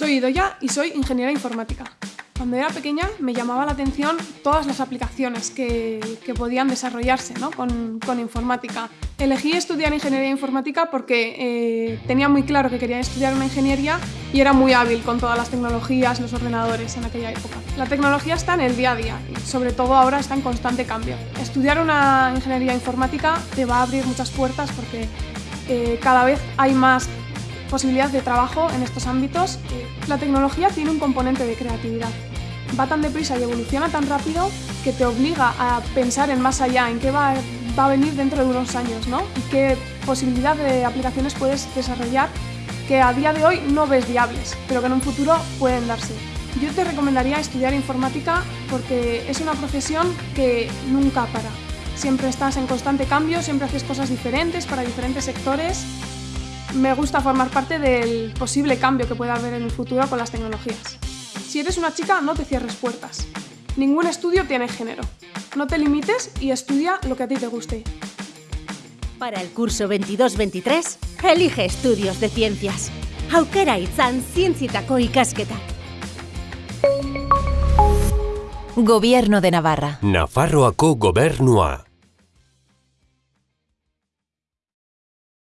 Soy Idoya y soy ingeniera informática. Cuando era pequeña me llamaba la atención todas las aplicaciones que, podían desarrollarse ¿no? con, con, informática. Elegí estudiar ingeniería informática porque eh, tenía muy claro que quería estudiar una ingeniería y era muy hábil con todas las tecnologías, los ordenadores en aquella época. La tecnología está en el día a día y sobre todo ahora está en constante cambio. Estudiar una ingeniería informática te va a abrir muchas puertas porque eh, cada vez hay más posibilidad de trabajo en estos ámbitos. La tecnología tiene un componente de creatividad va tan deprisa y evoluciona tan rápido que te obliga a pensar en más allá, en qué va, va a venir dentro de unos años, ¿no? Y qué posibilidad de aplicaciones puedes desarrollar que a día de hoy no ves viables, pero que en un futuro pueden darse. Yo te recomendaría estudiar informática porque es una profesión que nunca para. Siempre estás en constante cambio, siempre haces cosas diferentes para diferentes sectores. Me gusta formar parte del posible cambio que pueda haber en el futuro con las tecnologías. Si eres una chica, no te cierres puertas. Ningún estudio tiene género. No te limites y estudia lo que a ti te guste. Para el curso 22-23, elige estudios de ciencias. Aukera itzan zientzietako ikasketa. Gobierno de Navarra. Nafarroako gobernua.